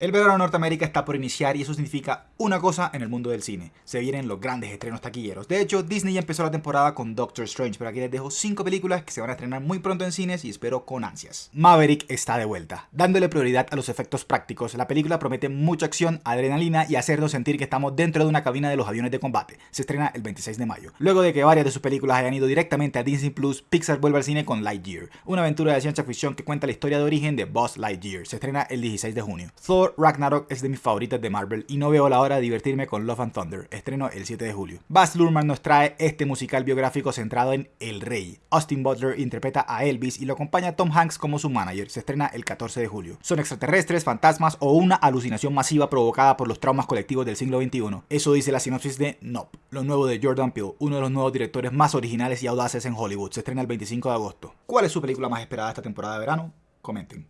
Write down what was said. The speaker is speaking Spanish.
El verano de Norteamérica está por iniciar y eso significa una cosa en el mundo del cine. Se vienen los grandes estrenos taquilleros. De hecho, Disney ya empezó la temporada con Doctor Strange, pero aquí les dejo 5 películas que se van a estrenar muy pronto en cines y espero con ansias. Maverick está de vuelta. Dándole prioridad a los efectos prácticos, la película promete mucha acción, adrenalina y hacernos sentir que estamos dentro de una cabina de los aviones de combate. Se estrena el 26 de mayo. Luego de que varias de sus películas hayan ido directamente a Disney Plus, Pixar vuelve al cine con Lightyear, una aventura de ciencia ficción que cuenta la historia de origen de Buzz Lightyear. Se estrena el 16 de junio. Ragnarok es de mis favoritas de Marvel y no veo la hora de divertirme con Love and Thunder, estreno el 7 de julio. Baz Luhrmann nos trae este musical biográfico centrado en El Rey. Austin Butler interpreta a Elvis y lo acompaña Tom Hanks como su manager, se estrena el 14 de julio. Son extraterrestres, fantasmas o una alucinación masiva provocada por los traumas colectivos del siglo XXI. Eso dice la sinopsis de Nope, lo nuevo de Jordan Peele, uno de los nuevos directores más originales y audaces en Hollywood, se estrena el 25 de agosto. ¿Cuál es su película más esperada esta temporada de verano? Comenten.